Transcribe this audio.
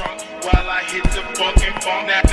while I hit the fucking phone. Now